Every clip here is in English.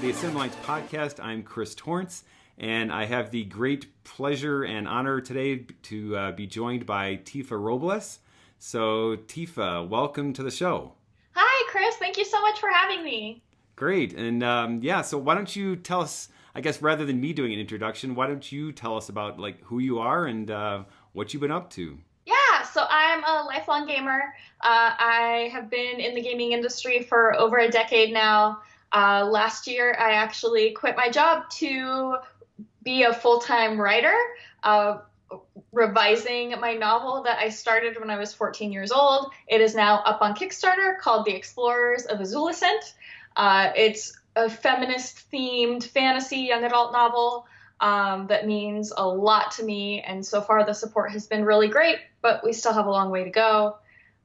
the Assembly Lines podcast. I'm Chris Torrence, and I have the great pleasure and honor today to uh, be joined by Tifa Robles. So, Tifa, welcome to the show. Hi, Chris. Thank you so much for having me. Great. And um, yeah, so why don't you tell us, I guess rather than me doing an introduction, why don't you tell us about like who you are and uh, what you've been up to? Yeah, so I'm a lifelong gamer. Uh, I have been in the gaming industry for over a decade now. Uh, last year, I actually quit my job to be a full time writer, uh, revising my novel that I started when I was 14 years old. It is now up on Kickstarter called The Explorers of Azulicent. Uh, it's a feminist themed fantasy young adult novel. Um, that means a lot to me, and so far the support has been really great, but we still have a long way to go.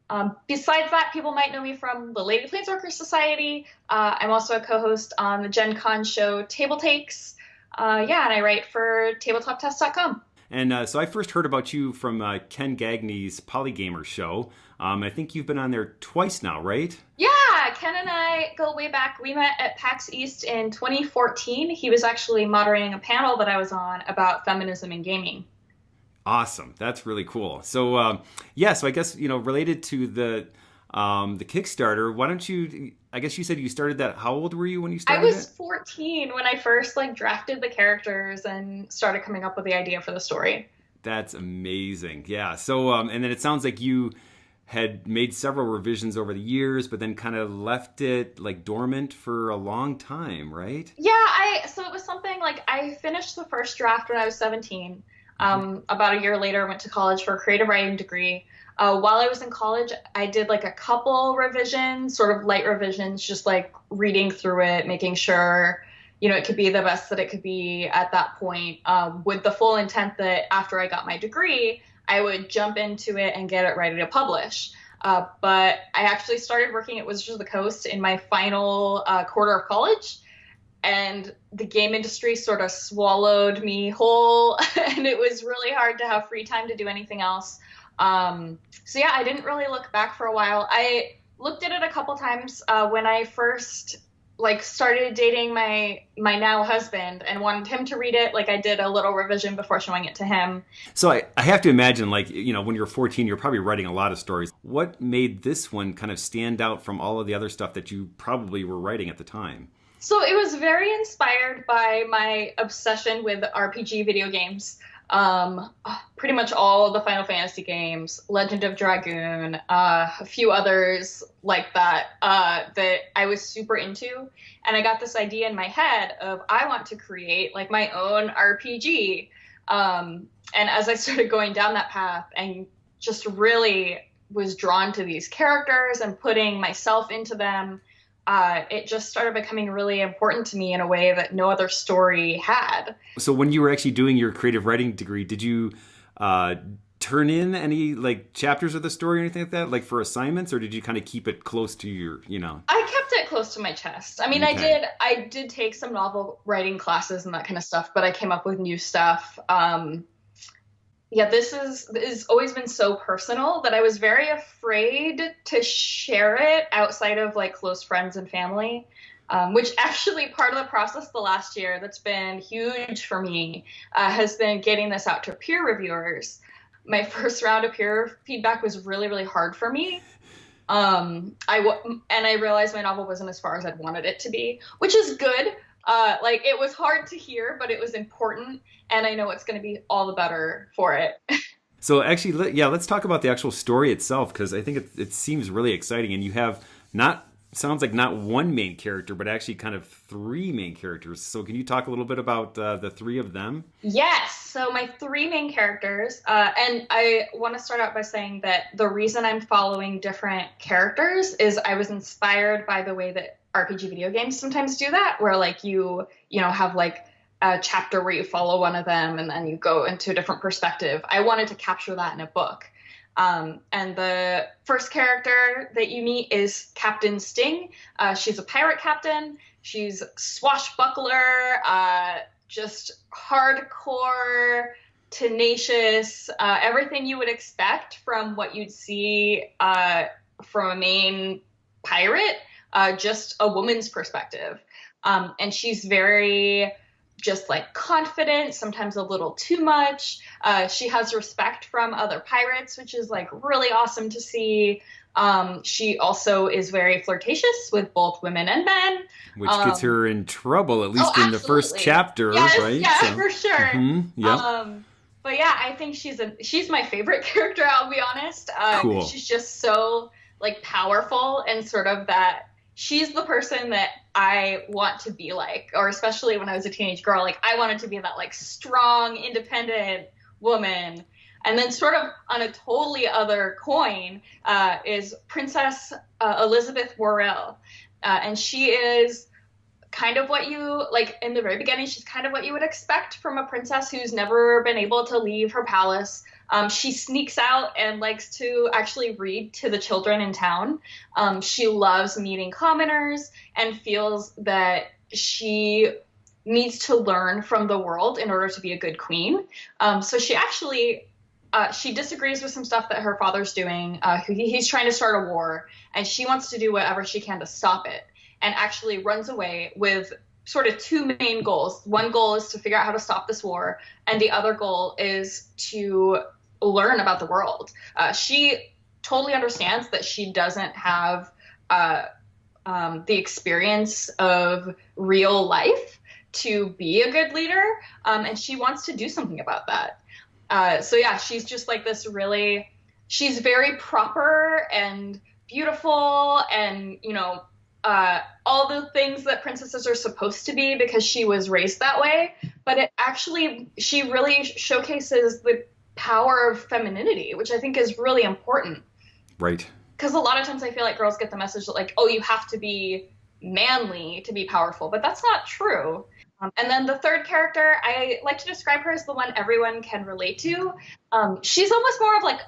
Um, besides that, people might know me from the Lady Planeswalker Society. Uh, I'm also a co-host on the Gen Con show Table Takes. Uh, yeah, and I write for TabletopTest.com. And uh, so I first heard about you from uh, Ken Gagne's Polygamer show. Um, I think you've been on there twice now, right? Yeah, Ken and I go way back. We met at PAX East in 2014. He was actually moderating a panel that I was on about feminism and gaming. Awesome. That's really cool. So, um, yeah, so I guess, you know, related to the um, the Kickstarter, why don't you, I guess you said you started that, how old were you when you started I was it? 14 when I first, like, drafted the characters and started coming up with the idea for the story. That's amazing. Yeah. So, um, and then it sounds like you had made several revisions over the years, but then kind of left it like dormant for a long time, right? Yeah, I so it was something like I finished the first draft when I was 17. Um, about a year later, I went to college for a creative writing degree. Uh, while I was in college, I did like a couple revisions, sort of light revisions, just like reading through it, making sure you know it could be the best that it could be at that point, um, with the full intent that after I got my degree, I would jump into it and get it ready to publish. Uh, but I actually started working at Wizards of the Coast in my final uh, quarter of college and the game industry sort of swallowed me whole and it was really hard to have free time to do anything else. Um, so yeah i didn't really look back for a while. I looked at it a couple times uh, when i first like started dating my my now husband and wanted him to read it. Like i did a little revision before showing it to him. So I, I have to imagine like you know when you're 14 you're probably writing a lot of stories. What made this one kind of stand out from all of the other stuff that you probably were writing at the time so it was very inspired by my obsession with RPG video games. Um, pretty much all the Final Fantasy games, Legend of Dragoon, uh, a few others like that uh, that I was super into, and I got this idea in my head of I want to create like my own RPG. Um, and as I started going down that path and just really was drawn to these characters and putting myself into them uh, it just started becoming really important to me in a way that no other story had. So when you were actually doing your creative writing degree, did you uh, turn in any like chapters of the story or anything like that, like for assignments, or did you kind of keep it close to your, you know? I kept it close to my chest. I mean, okay. I did, I did take some novel writing classes and that kind of stuff, but I came up with new stuff. Um, yeah, this is has always been so personal that I was very afraid to share it outside of like close friends and family. Um, which actually part of the process the last year that's been huge for me uh, has been getting this out to peer reviewers. My first round of peer feedback was really really hard for me. Um, I w- and I realized my novel wasn't as far as I'd wanted it to be, which is good uh, like it was hard to hear, but it was important, and I know it's going to be all the better for it. so actually, yeah, let's talk about the actual story itself because I think it, it seems really exciting, and you have not sounds like not one main character, but actually kind of three main characters. So can you talk a little bit about uh, the three of them? Yes. So my three main characters, uh, and I want to start out by saying that the reason I'm following different characters is I was inspired by the way that RPG video games sometimes do that, where like you you know have like a chapter where you follow one of them and then you go into a different perspective. I wanted to capture that in a book. Um, and the first character that you meet is Captain Sting. Uh, she's a pirate captain. She's swashbuckler, uh, just hardcore, tenacious, uh, everything you would expect from what you'd see uh, from a main pirate uh, just a woman's perspective. Um, and she's very just like confident, sometimes a little too much. Uh, she has respect from other pirates, which is like really awesome to see. Um, she also is very flirtatious with both women and men, which um, gets her in trouble, at least oh, in the first chapter, yes, right? Yeah, so, for sure. Mm-hmm, yeah. Um, but yeah, I think she's a she's my favorite character. I'll be honest. Uh, cool. She's just so like powerful and sort of that she's the person that I want to be like, or especially when I was a teenage girl, like I wanted to be that like strong, independent woman. And then, sort of on a totally other coin, uh, is Princess uh, Elizabeth Worrell, uh, and she is kind of what you like in the very beginning. She's kind of what you would expect from a princess who's never been able to leave her palace. Um, she sneaks out and likes to actually read to the children in town. Um, she loves meeting commoners and feels that she needs to learn from the world in order to be a good queen. Um, so she actually uh, she disagrees with some stuff that her father's doing. Uh, he's trying to start a war, and she wants to do whatever she can to stop it. And actually runs away with sort of two main goals. One goal is to figure out how to stop this war, and the other goal is to learn about the world. Uh, she totally understands that she doesn't have uh, um, the experience of real life to be a good leader, um, and she wants to do something about that. Uh, so yeah, she's just like this really. She's very proper and beautiful, and you know uh, all the things that princesses are supposed to be because she was raised that way. But it actually, she really showcases the power of femininity, which I think is really important. Right. Because a lot of times I feel like girls get the message that, like, oh, you have to be manly to be powerful, but that's not true. Um, and then the third character, I like to describe her as the one everyone can relate to. Um, she's almost more of like,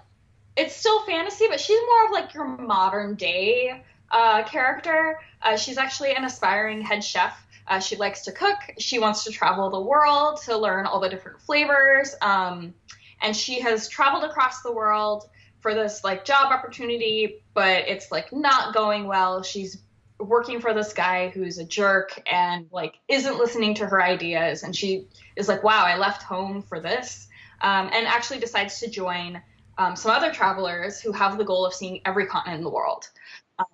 it's still fantasy, but she's more of like your modern day uh, character. Uh, she's actually an aspiring head chef. Uh, she likes to cook. She wants to travel the world to learn all the different flavors. Um, and she has traveled across the world for this like job opportunity, but it's like not going well. She's working for this guy who's a jerk and like isn't listening to her ideas. And she is like, wow, I left home for this. Um, and actually decides to join um, some other travelers who have the goal of seeing every continent in the world.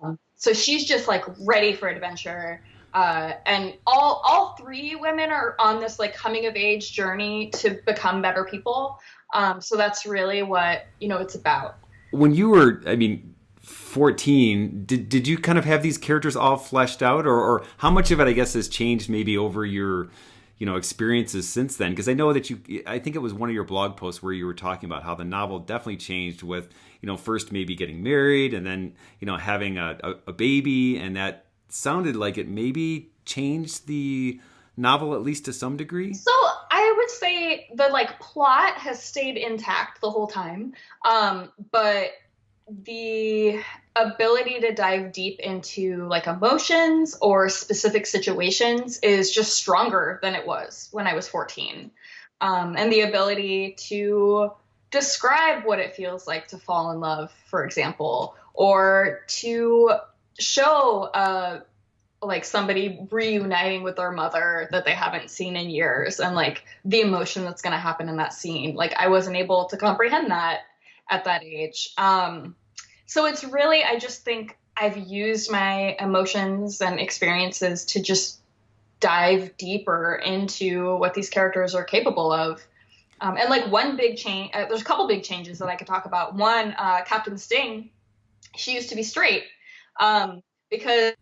Um, so she's just like ready for adventure. Uh, and all all three women are on this like coming of age journey to become better people. Um, so that's really what you know it's about. When you were, I mean, fourteen, did did you kind of have these characters all fleshed out, or or how much of it, I guess, has changed maybe over your you know experiences since then because i know that you i think it was one of your blog posts where you were talking about how the novel definitely changed with you know, first maybe getting married and then, you know, having a, a, a baby. And that sounded like it maybe changed the novel at least to some degree. So I would say the like plot has stayed intact the whole time. Um, but the ability to dive deep into like emotions or specific situations is just stronger than it was when I was 14. Um, and the ability to describe what it feels like to fall in love, for example, or to show uh, like somebody reuniting with their mother that they haven't seen in years and like the emotion that's going to happen in that scene. Like I wasn't able to comprehend that at that age. Um, so it's really, I just think I've used my emotions and experiences to just dive deeper into what these characters are capable of um, and like one big change, uh, there's a couple big changes that I could talk about. One, uh, Captain Sting, she used to be straight. Um, because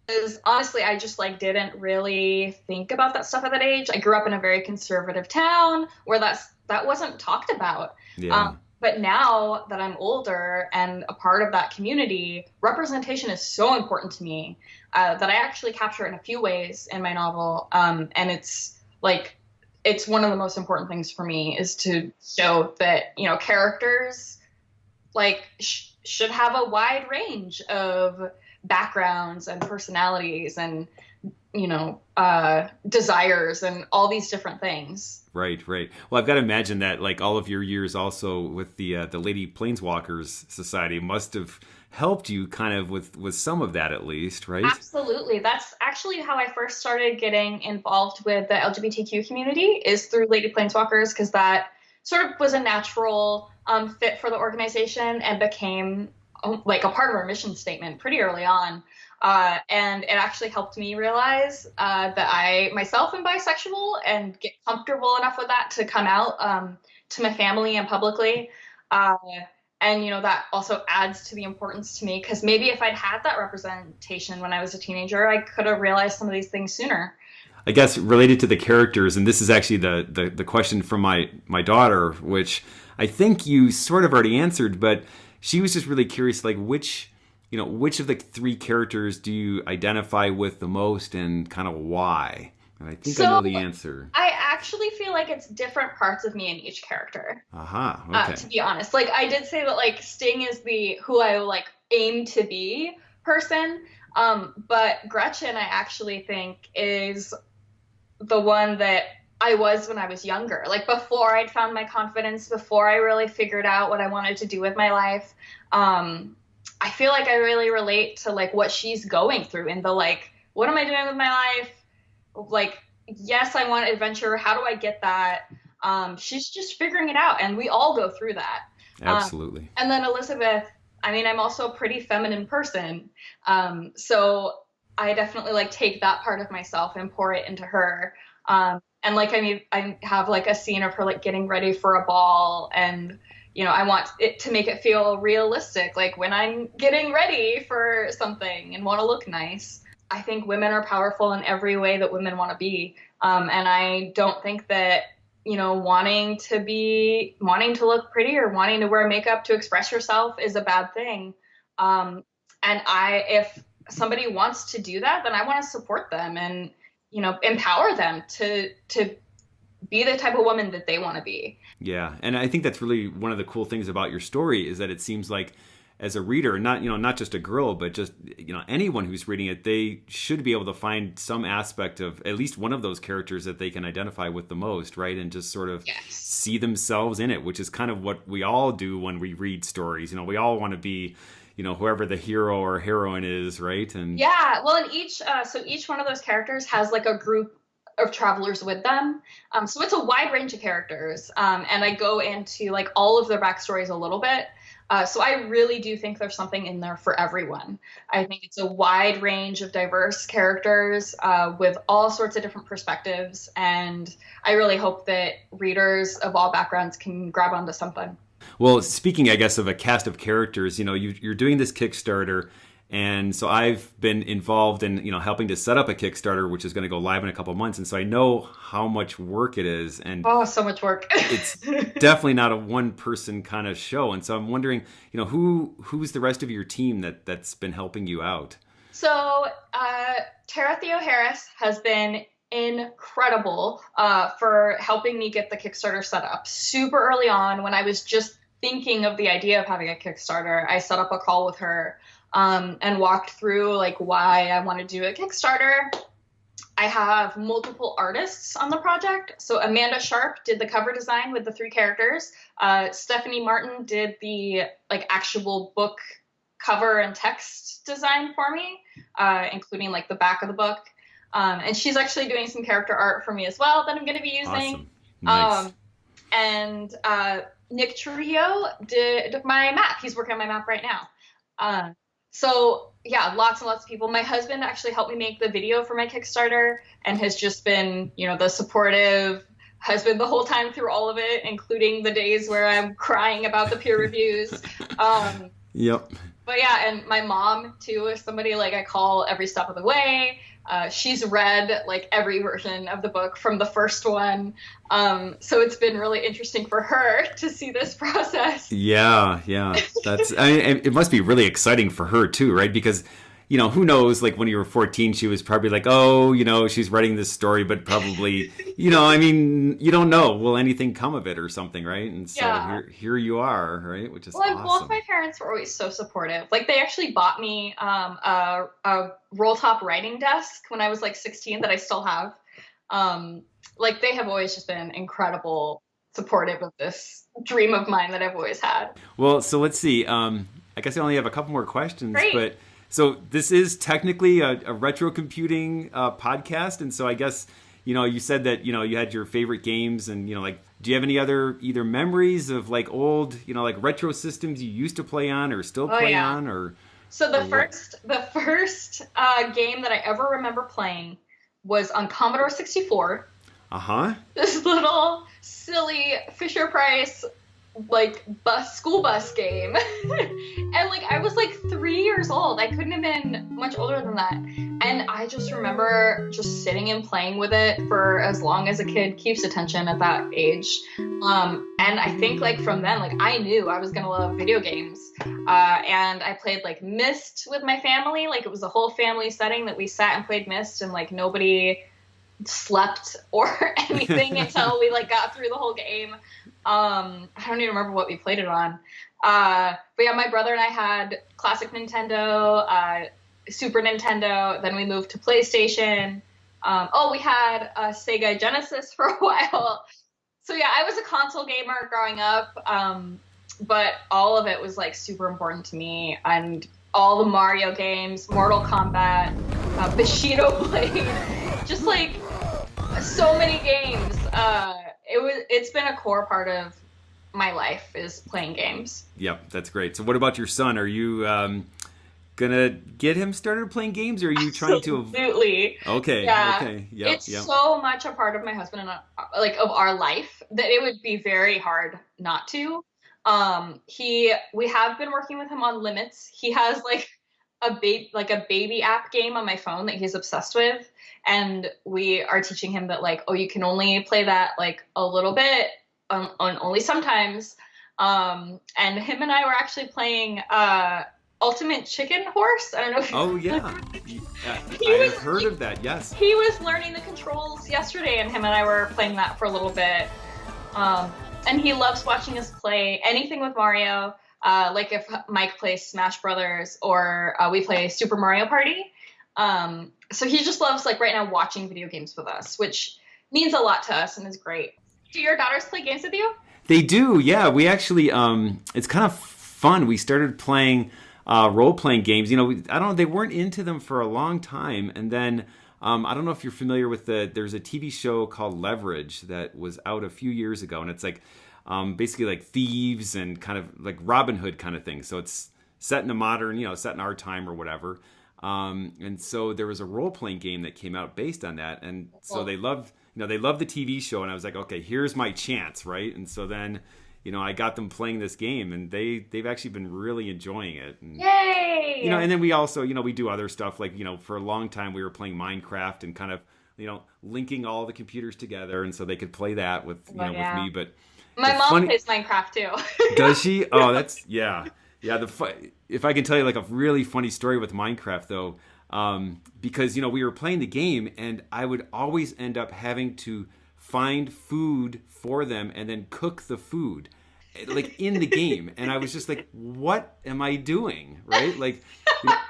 honestly, I just like didn't really think about that stuff at that age. I grew up in a very conservative town where that's that wasn't talked about. Yeah. Um, but now that I'm older and a part of that community, representation is so important to me uh, that I actually capture it in a few ways in my novel. Um, and it's like it's one of the most important things for me is to show that you know characters like sh- should have a wide range of backgrounds and personalities and you know uh, desires and all these different things. Right, right. Well, I've got to imagine that like all of your years also with the uh, the Lady Planeswalkers Society must have helped you kind of with with some of that at least, right? Absolutely. That's actually how I first started getting involved with the LGBTQ community is through Lady Planeswalkers because that sort of was a natural um, fit for the organization and became um, like a part of our mission statement pretty early on. Uh, and it actually helped me realize uh, that I myself am bisexual and get comfortable enough with that to come out um, to my family and publicly. Uh, and you know that also adds to the importance to me because maybe if I'd had that representation when I was a teenager, I could have realized some of these things sooner. I guess related to the characters, and this is actually the, the, the question from my my daughter, which I think you sort of already answered, but she was just really curious, like which you know which of the three characters do you identify with the most, and kind of why? And I think so, I know the answer. I actually feel like it's different parts of me in each character. Aha. Uh-huh, okay. Uh, to be honest, like I did say that like Sting is the who I like aim to be person. Um, but Gretchen, I actually think is the one that I was when I was younger. Like before I'd found my confidence, before I really figured out what I wanted to do with my life. Um, I feel like I really relate to like what she's going through and the like, what am I doing with my life? Like, yes, I want adventure. How do I get that? Um, she's just figuring it out, and we all go through that. Um, Absolutely. Um, and then Elizabeth, I mean, I'm also a pretty feminine person. Um, so I definitely like take that part of myself and pour it into her. Um, and like I mean, I have like a scene of her like getting ready for a ball, and you know, I want it to make it feel realistic, like when I'm getting ready for something and want to look nice. I think women are powerful in every way that women want to be, um, and I don't think that you know wanting to be wanting to look pretty or wanting to wear makeup to express yourself is a bad thing. Um, and I, if somebody wants to do that, then I want to support them and you know empower them to to be the type of woman that they want to be. Yeah, and I think that's really one of the cool things about your story is that it seems like as a reader, not you know not just a girl, but just you know anyone who's reading it, they should be able to find some aspect of at least one of those characters that they can identify with the most, right? And just sort of yes. see themselves in it, which is kind of what we all do when we read stories. You know, we all want to be you know whoever the hero or heroine is right and yeah well and each uh, so each one of those characters has like a group of travelers with them um, so it's a wide range of characters um, and i go into like all of their backstories a little bit uh, so I really do think there's something in there for everyone. I think it's a wide range of diverse characters uh, with all sorts of different perspectives, and I really hope that readers of all backgrounds can grab onto something. Well, speaking, I guess, of a cast of characters, you know, you, you're doing this Kickstarter, and so I've been involved in, you know, helping to set up a Kickstarter, which is going to go live in a couple months, and so I know how much work it is, and oh, so much work. it's definitely not a one-person kind of show, and so I'm wondering, you know, who who's the rest of your team that that's been helping you out? So, uh, Tara Theoharis has been incredible uh, for helping me get the Kickstarter set up. Super early on, when I was just thinking of the idea of having a Kickstarter, I set up a call with her um, and walked through like why I want to do a Kickstarter. I have multiple artists on the project. So Amanda Sharp did the cover design with the three characters. Uh, Stephanie Martin did the like actual book cover and text design for me, uh, including like the back of the book. Um, and she's actually doing some character art for me as well that I'm going to be using. Awesome. Nice. Um, and uh, Nick Trujillo did my map. He's working on my map right now. Uh, so yeah, lots and lots of people. My husband actually helped me make the video for my Kickstarter and has just been, you know, the supportive husband the whole time through all of it, including the days where I'm crying about the peer reviews. Um, yep. But yeah, and my mom too is somebody like I call every step of the way. Uh, she's read like every version of the book from the first one. Um, so it's been really interesting for her to see this process. Yeah, yeah. That's, I mean, it must be really exciting for her too, right? Because, you know, who knows? Like when you were 14, she was probably like, oh, you know, she's writing this story, but probably, you know, I mean, you don't know. Will anything come of it or something, right? And so Yeah. here, here you are, right? Which is Well, like, awesome. both my parents were always so supportive. Like they actually bought me um, a, a roll top writing desk when I was like 16 that I still have. Um, like they have always just been incredible supportive of this dream of mine that I've always had. Well, so let's see. Um, I guess I only have a couple more questions, Great. but so this is technically a, a retro computing uh, podcast, and so I guess you know you said that you know you had your favorite games, and you know like do you have any other either memories of like old you know like retro systems you used to play on or still Oh, play yeah. on or So the Or what? first the first uh, game that I ever remember playing was on Commodore 64. uh huh This little silly Fisher Price like bus school bus game. and like I was like 3 years old. I couldn't have been much older than that. And I just remember just sitting and playing with it for as long as a kid keeps attention at that age. Um, and I think like from then, like I knew I was gonna love video games. Uh, and I played like Myst with my family. Like it was a whole family setting that we sat and played Myst, and like nobody slept or anything until we like got through the whole game. Um, I don't even remember what we played it on. Uh, but yeah, my brother and I had classic Nintendo, uh, Super Nintendo. Then we moved to PlayStation. Um, oh, we had a Sega Genesis for a while. So yeah, I was a console gamer growing up, um, but all of it was like super important to me, and all the Mario games, Mortal Kombat, uh, Bushido Blade, just like so many games. Uh, it was it's been a core part of my life is playing games. yep that's great. So what about your son? Are you um, gonna get him started playing games, or are you trying to? Absolutely. Okay, Yeah. okay, yep, it's yep. so much a part of my husband and I, like of our life that it would be very hard not to. Um, he we have been working with him on limits. He has like a baby like a baby app game on my phone that he's obsessed with, and we are teaching him that like oh you can only play that like a little bit on, on only sometimes. Um, and him and I were actually playing uh Ultimate Chicken Horse. I don't know if Oh yeah, He I was- heard of that. Yes. he was learning the controls yesterday, and him and I were playing that for a little bit. Um, and he loves watching us play anything with Mario. Uh, like if Mike plays Smash Brothers or uh, we play Super Mario Party. Um, so he just loves like right now watching video games with us, which means a lot to us and is great. Do your daughters play games with you? They do, yeah. We actually, um, it's kind of fun. We started playing uh, role playing games. You know, we, I don't know, they weren't into them for a long time. And then um, I don't know if you're familiar with the, there's a TV show called Leverage that was out a few years ago. And it's like um, basically like thieves and kind of like Robin Hood kind of thing. So it's set in a modern, you know, set in our time or whatever. Um, and so there was a role playing game that came out based on that. And so they loved, you know, they loved the TV show. And I was like, okay, here's my chance, right? And so then, you know, I got them playing this game, and they they've actually been really enjoying it. And, Yay! you know, and then we also, you know, we do other stuff like, you know, for a long time we were playing Minecraft and kind of, you know, linking all the computers together, and so they could play that with, you know, yeah. with me. But My mom funny- plays Minecraft too. does she? Oh, that's yeah, yeah. The fu- if I can tell you like a really funny story with Minecraft though, um, because you know we were playing the game and I would always end up having to find food for them and then cook the food like in the game and i was just like what am i doing right like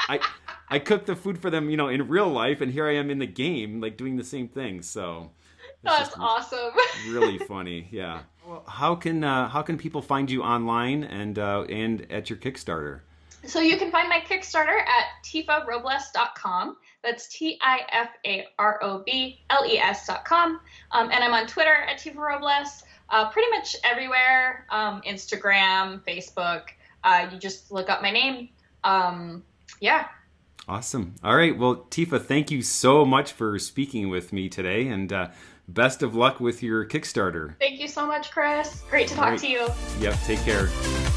i i cooked the food for them you know in real life and here i am in the game like doing the same thing so That's awesome. really funny. Yeah. Well, how can uh, how can people find you online and uh, and at your Kickstarter? So you can find my Kickstarter at tifarobles.com. That's T I F A R O B L E S.com. Um, and I'm on Twitter at Tifa Robles, uh, pretty much everywhere um, Instagram, Facebook. Uh, you just look up my name. Um, yeah. Awesome. All right. Well, Tifa, thank you so much for speaking with me today, and uh, best of luck with your Kickstarter. Thank you so much, Chris. Great to talk Great. to you. Yep. Take care.